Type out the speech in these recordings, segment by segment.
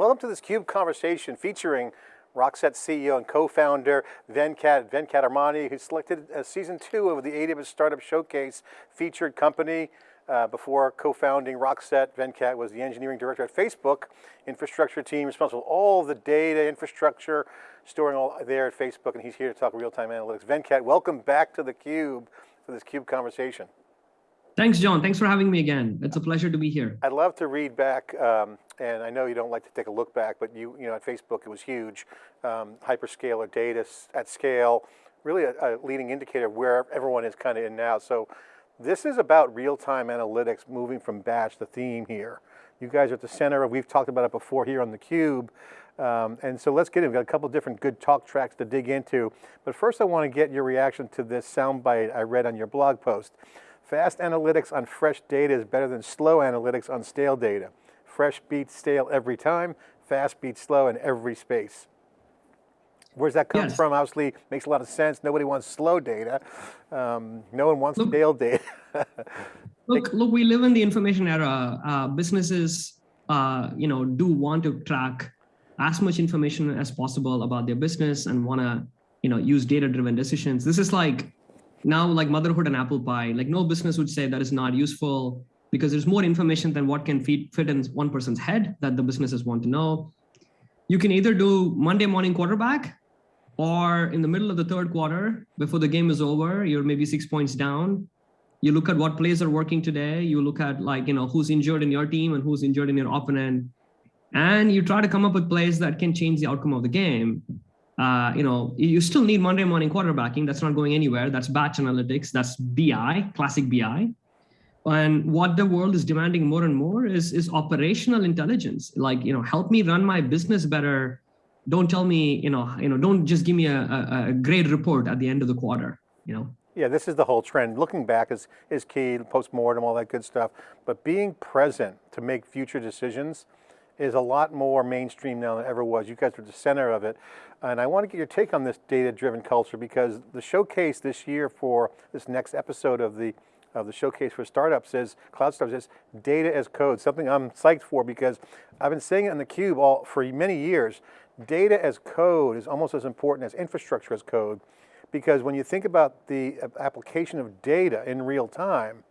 welcome to this CUBE conversation featuring Rockset CEO and co-founder Venkat, Venkataramani, who's selected as season two of the AWS Startup Showcase featured company. Uh, before co-founding Rockset, Venkat was the engineering director at Facebook, infrastructure team responsible for all the data infrastructure, storing all there at Facebook, and he's here to talk real-time analytics. Venkat, welcome back to theCUBE for this CUBE conversation. Thanks, John. Thanks for having me again. It's a pleasure to be here. I'd love to read back, um, and I know you don't like to take a look back, but you, you know, at Facebook it was huge. Um, hyperscaler data at scale, really a, a, leading indicator of where everyone is kind of in now. So this is about real-time analytics moving from batch, the theme here. You guys are at the center we've talked about it before here on theCUBE, um, and so let's get in, we've got a couple different good talk tracks to dig into. But first I want to get your reaction to this soundbite I read on your blog post. Fast analytics on fresh data is better than slow analytics on stale data. Fresh beats stale every time, fast beats slow in every space. Where's that come yes. from? Obviously, makes a lot of sense. Nobody wants slow data. Um, no one wants look, stale data. look, look, we live in the information era. Uh, businesses, uh, you know, do want to track as much information as possible about their business and want to, you know, use data-driven decisions. This is like now like motherhood and apple pie, like no business would say that is not useful because there's more information than what can feed, fit in one person's head that the businesses want to know. You can either do Monday morning quarterback or in the middle of the third quarter, before the game is over, you're maybe six points down. You look at what plays are working today. You look at like, you know, who's injured in your team and who's injured in your opponent. And you try to come up with plays that can change the outcome of the game uh, you know, you still need Monday morning quarterbacking. That's not going anywhere. That's batch analytics. That's BI, classic BI. And what the world is demanding more and more is, is operational intelligence. Like, you know, help me run my business better. Don't tell me, you know, you know, don't just give me a, a, a great report at the end of the quarter, you know. Yeah, this is the whole trend. Looking back is, is key, post-mortem, all that good stuff. But being present to make future decisions, is a lot more mainstream now than ever was. You guys are the center of it. And I want to get your take on this data-driven culture because the showcase this year for this next episode of the of the showcase for startups is, cloud startups is data as code, something I'm psyched for because I've been saying it on theCUBE all, for many years. Data as code is almost as important as infrastructure as code because when you think about the uh, application of data in real time,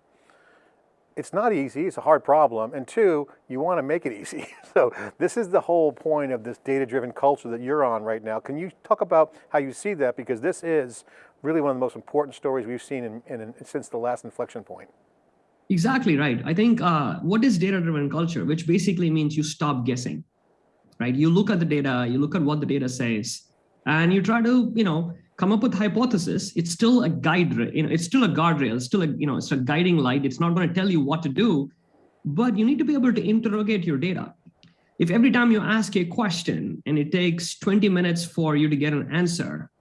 it's not easy, it's a hard problem, and two, you want to make it easy. so this is the whole point of this data-driven culture that you're on right now. Can you talk about how you see that? Because this is really one of the most important stories we've seen in, in, in since the last inflection point. Exactly right. I think uh, what is data-driven culture, which basically means you stop guessing, right? You look at the data, you look at what the data says, and you try to, you know, come up with hypothesis, it's still a guide, you know, it's still a guardrail, it's still a, you know, it's a guiding light. It's not going to tell you what to do, but you need to be able to interrogate your data. If every time you ask a question and it takes 20 minutes for you to get an answer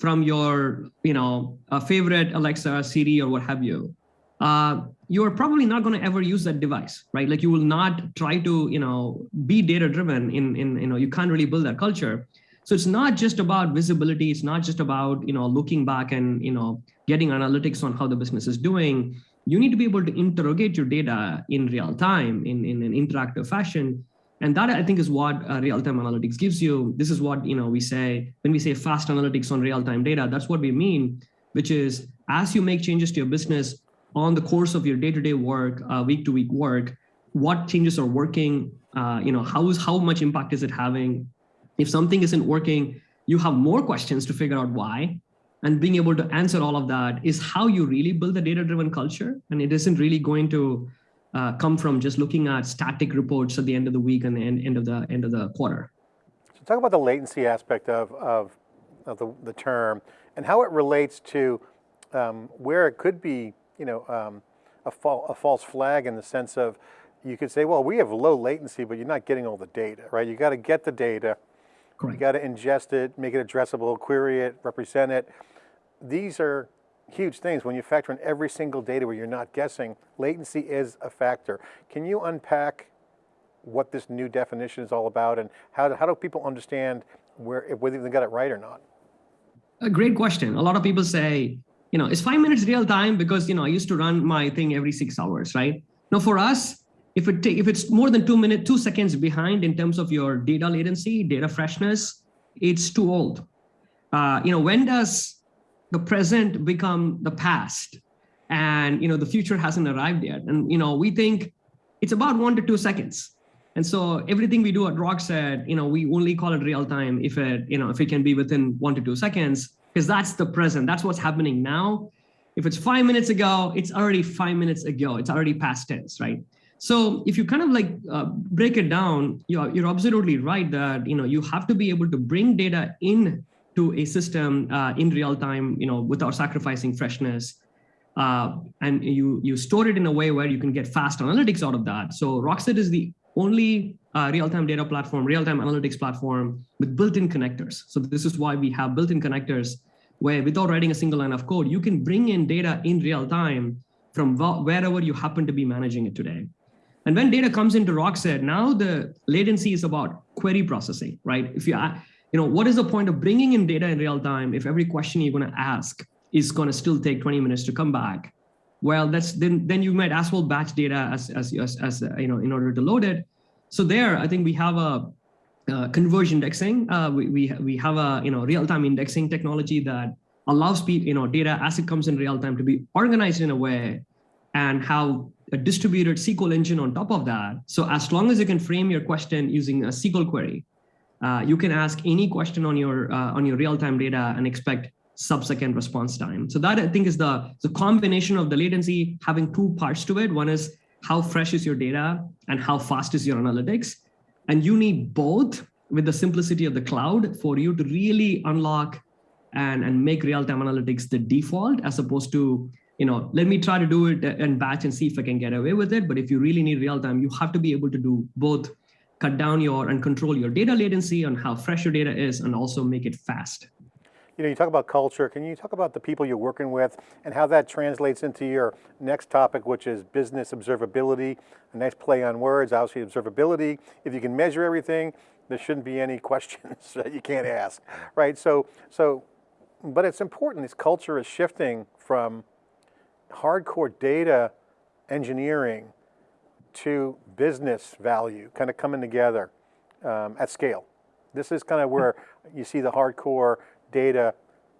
from your, you know, a favorite Alexa, Siri, or what have you, uh, you're probably not going to ever use that device, right? Like you will not try to, you know, be data driven in, in, you know, you can't really build that culture. So it's not just about visibility. It's not just about, you know, looking back and, you know, getting analytics on how the business is doing. You need to be able to interrogate your data in real time in, in an interactive fashion. And that I think is what uh, real-time analytics gives you. This is what, you know, we say, when we say fast analytics on real-time data, that's what we mean, which is as you make changes to your business on the course of your day-to-day -day work, uh, week-to-week -week work, what changes are working, uh, you know, how is how much impact is it having? If something isn't working, you have more questions to figure out why. And being able to answer all of that is how you really build a data-driven culture. And it isn't really going to uh, come from just looking at static reports at the end of the week and the end, end of the end of the quarter. So talk about the latency aspect of, of, of the, the term and how it relates to um, where it could be, you know, um, a, fa a false flag in the sense of you could say, well, we have low latency, but you're not getting all the data, right? You got to get the data, Correct. You got to ingest it, make it addressable, query it, represent it. These are huge things. When you factor in every single data where you're not guessing, latency is a factor. Can you unpack what this new definition is all about and how do, how do people understand where, whether they got it right or not? A great question. A lot of people say, you know, is five minutes real time because, you know, I used to run my thing every six hours, right? Now for us, if it if it's more than two minutes, two seconds behind in terms of your data latency, data freshness, it's too old. Uh, you know, when does the present become the past? And you know, the future hasn't arrived yet. And you know, we think it's about one to two seconds. And so everything we do at Rockset, you know, we only call it real time if it, you know, if it can be within one to two seconds, because that's the present. That's what's happening now. If it's five minutes ago, it's already five minutes ago. It's already past tense, right? So if you kind of like uh, break it down, you're, you're absolutely right that you know you have to be able to bring data in to a system uh, in real time, you know, without sacrificing freshness. Uh, and you you store it in a way where you can get fast analytics out of that. So Rockset is the only uh, real-time data platform, real-time analytics platform with built-in connectors. So this is why we have built-in connectors where without writing a single line of code, you can bring in data in real time from wherever you happen to be managing it today. And when data comes into Rockset, now the latency is about query processing, right? If you, you know, what is the point of bringing in data in real time if every question you're going to ask is going to still take 20 minutes to come back? well, that's then then you might as well batch data as as as, as uh, you know in order to load it. So there, I think we have a uh, converged indexing. Uh, we we we have a you know real time indexing technology that allows people you know data as it comes in real time to be organized in a way, and how a distributed SQL engine on top of that. So as long as you can frame your question using a SQL query, uh, you can ask any question on your uh, on your real time data and expect sub-second response time. So that I think is the, the combination of the latency having two parts to it. One is how fresh is your data and how fast is your analytics. And you need both with the simplicity of the cloud for you to really unlock and, and make real-time analytics the default as opposed to, you know, let me try to do it and batch and see if I can get away with it. But if you really need real-time, you have to be able to do both cut down your and control your data latency on how fresh your data is and also make it fast you know, you talk about culture. Can you talk about the people you're working with and how that translates into your next topic, which is business observability? A nice play on words, obviously observability. If you can measure everything, there shouldn't be any questions that you can't ask, right? So, so, but it's important, this culture is shifting from hardcore data engineering to business value, kind of coming together um, at scale. This is kind of where you see the hardcore data,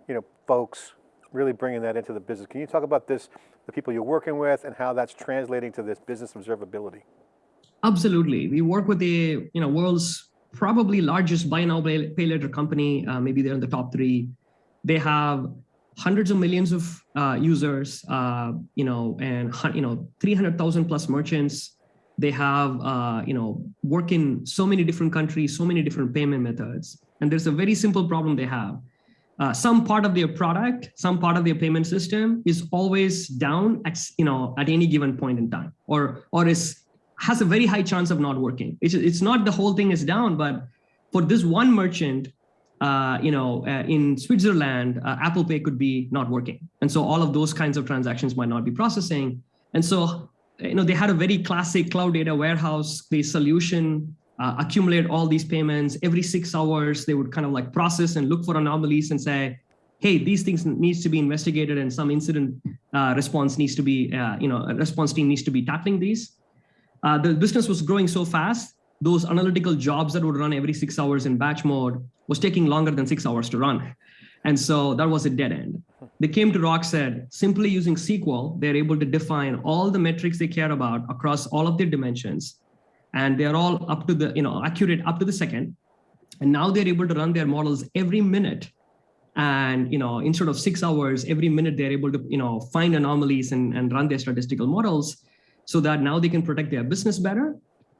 you know, folks really bringing that into the business. Can you talk about this, the people you're working with and how that's translating to this business observability? Absolutely. We work with the you know world's probably largest buy now pay later company. Uh, maybe they're in the top three. They have hundreds of millions of uh, users, uh, you know, and you know 300,000 plus merchants. They have uh, you know work in so many different countries, so many different payment methods, and there's a very simple problem they have uh, some part of their product, some part of their payment system is always down at, you know, at any given point in time, or, or is, has a very high chance of not working. It's, it's not the whole thing is down, but for this one merchant, uh, you know, uh, in Switzerland, uh, Apple Pay could be not working. And so all of those kinds of transactions might not be processing. And so, you know, they had a very classic cloud data warehouse-based solution uh, accumulate all these payments every six hours they would kind of like process and look for anomalies and say hey these things needs to be investigated and some incident uh, response needs to be you know a response team needs to be tackling these the business was growing so fast those analytical jobs that would run every six hours in batch mode was taking longer than six hours to run and so that was a dead end they came to Rockset simply using sql they're able to define all the metrics they care about across all of their dimensions and they're all up to the, you know, accurate up to the second. And now they're able to run their models every minute. And, you know, instead of six hours, every minute they're able to, you know, find anomalies and, and run their statistical models so that now they can protect their business better.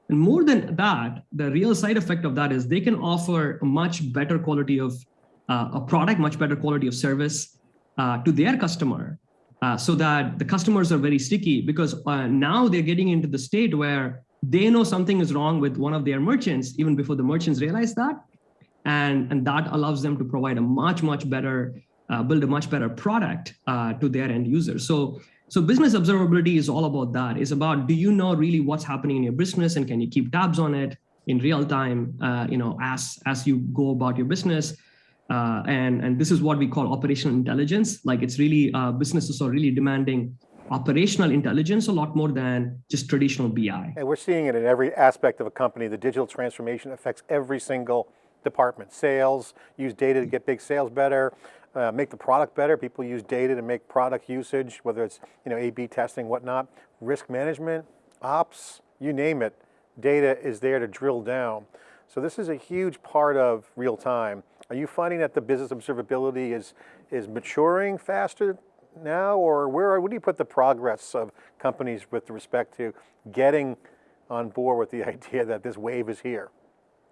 And more than that, the real side effect of that is they can offer a much better quality of uh, a product, much better quality of service uh, to their customer uh, so that the customers are very sticky because uh, now they're getting into the state where they know something is wrong with one of their merchants even before the merchants realize that. And, and that allows them to provide a much, much better, uh, build a much better product uh, to their end users. So, so business observability is all about that. It's about, do you know really what's happening in your business and can you keep tabs on it in real time, uh, you know, as, as you go about your business. Uh, and, and this is what we call operational intelligence. Like it's really, uh, businesses are really demanding operational intelligence a lot more than just traditional BI. And we're seeing it in every aspect of a company. The digital transformation affects every single department. Sales, use data to get big sales better, uh, make the product better. People use data to make product usage, whether it's you know A/B testing, whatnot. Risk management, ops, you name it. Data is there to drill down. So this is a huge part of real time. Are you finding that the business observability is is maturing faster now, or where where do you put the progress of companies with respect to getting on board with the idea that this wave is here?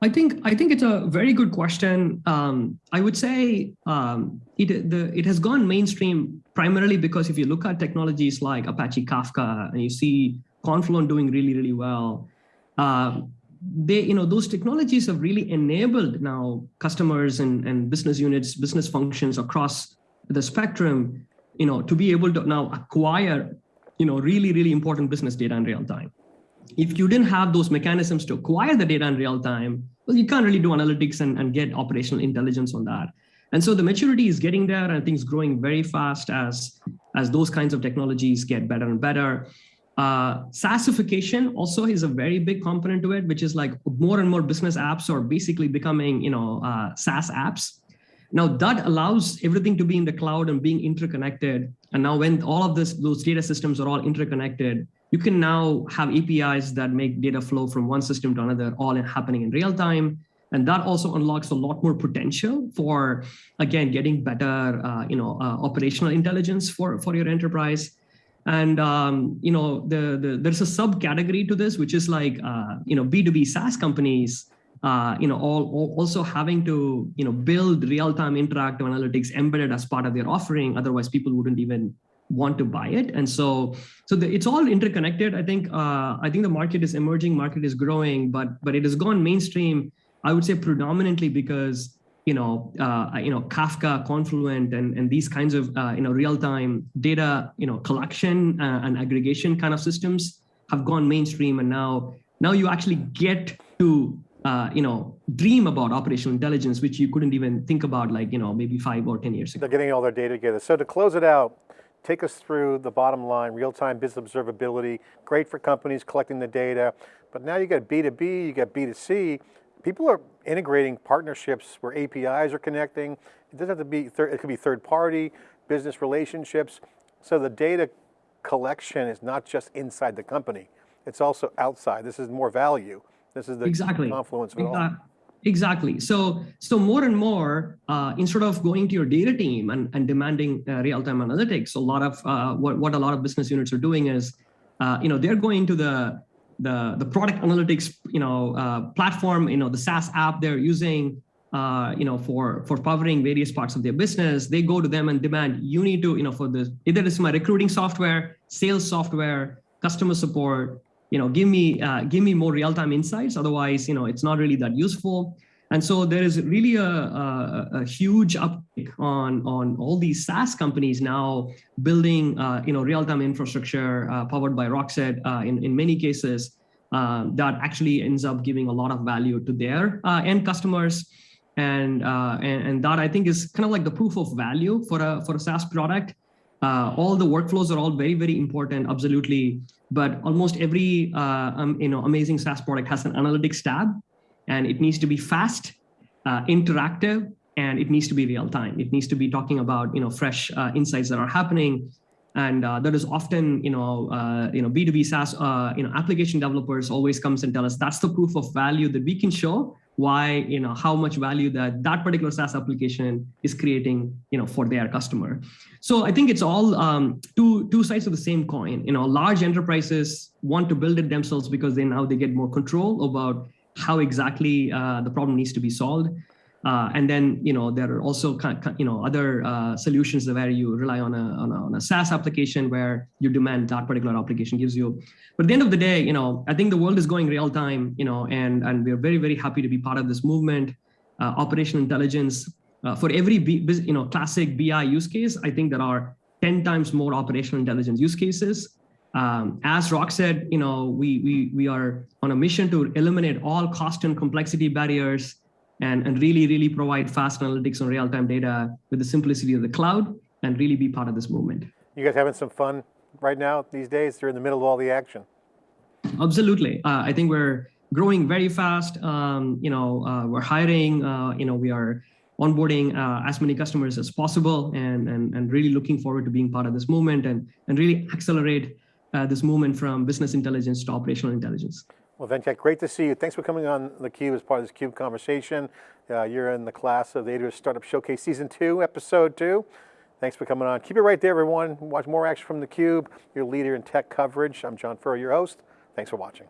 I think I think it's a very good question. Um, I would say um, it the it has gone mainstream primarily because if you look at technologies like Apache Kafka and you see Confluent doing really really well, uh, they you know those technologies have really enabled now customers and and business units, business functions across the spectrum, you know, to be able to now acquire you know really really important business data in real time if you didn't have those mechanisms to acquire the data in real time, well, you can't really do analytics and, and get operational intelligence on that. And so the maturity is getting there and things growing very fast as, as those kinds of technologies get better and better. Uh, SaaSification also is a very big component to it, which is like more and more business apps are basically becoming, you know, uh, SaaS apps. Now that allows everything to be in the cloud and being interconnected. And now when all of this, those data systems are all interconnected, you can now have APIs that make data flow from one system to another, all in happening in real time. And that also unlocks a lot more potential for, again, getting better, uh, you know, uh, operational intelligence for, for your enterprise. And, um, you know, the, the, there's a subcategory to this, which is like, uh, you know, B2B SaaS companies, uh, you know, all, all, also having to, you know, build real-time interactive analytics embedded as part of their offering. Otherwise, people wouldn't even want to buy it. And so, so the, it's all interconnected. I think, uh, I think the market is emerging, market is growing, but, but it has gone mainstream, I would say predominantly because, you know, uh, you know, Kafka, Confluent, and, and these kinds of, uh, you know, real-time data, you know, collection uh, and aggregation kind of systems have gone mainstream. And now, now you actually get to uh, you know, dream about operational intelligence, which you couldn't even think about like, you know, maybe five or 10 years ago. They're getting all their data together. So to close it out, take us through the bottom line, real-time business observability, great for companies collecting the data, but now you got B2B, you got B2C, people are integrating partnerships where APIs are connecting. It doesn't have to be, it could be third party, business relationships. So the data collection is not just inside the company, it's also outside. This is more value. This is the exactly. confluence of it all. Exactly. So, so more and more, uh, instead of going to your data team and, and demanding uh, real-time analytics, a lot of uh, what, what a lot of business units are doing is, uh, you know, they're going to the the the product analytics, you know, uh, platform, you know, the SaaS app they're using, uh, you know, for for powering various parts of their business. They go to them and demand, you need to, you know, for this either it's my recruiting software, sales software, customer support, you know, give me uh, give me more real-time insights. Otherwise, you know, it's not really that useful. And so there is really a, a, a huge uptick on, on all these SaaS companies now building, uh, you know, real-time infrastructure uh, powered by Rockset uh, in, in many cases uh, that actually ends up giving a lot of value to their uh, end customers. And, and, and that I think is kind of like the proof of value for a, for a SaaS product. all the workflows are all very, very important, absolutely but almost every uh, um, you know amazing SaaS product has an analytics tab, and it needs to be fast, uh, interactive, and it needs to be real time. It needs to be talking about you know fresh uh, insights that are happening, and uh, that is often you know uh, you know B2B SaaS uh, you know application developers always comes and tell us that's the proof of value that we can show why you know how much value that that particular SaaS application is creating you know for their customer. So I think it's all um, two two sides of the same coin. You know, large enterprises want to build it themselves because they now they get more control about how exactly uh, the problem needs to be solved. Uh, and then, you know, there are also, you know, other uh, solutions where you rely on a, on a, on, a, SaaS application where you demand that particular application gives you. But at the end of the day, you know, I think the world is going real time, you know, and, and we're very, very happy to be part of this movement. Uh, operational intelligence, uh, for every, B, you know, classic BI use case, I think there are 10 times more operational intelligence use cases. Um, as Rockset, you know, we, we, we are on a mission to eliminate all cost and complexity barriers and, and really, really provide fast analytics on real-time data with the simplicity of the cloud and really be part of this movement. You guys having some fun right now, these days, You're in the middle of all the action. Absolutely. Uh, I think we're growing very fast. Um, you know, uh, we're hiring. Uh, you know, we are onboarding uh, as many customers as possible, and, and and really looking forward to being part of this movement and and really accelerate uh, this movement from business intelligence to operational intelligence. Well, Venkat, great to see you. Thanks for coming on theCUBE as part of this CUBE conversation. Uh, you're in the class of the AWS Startup Showcase Season 2, Episode 2. Thanks for coming on. Keep it right there, everyone. Watch more action from theCUBE, your leader in tech coverage. I'm John Furrier, your host. Thanks for watching.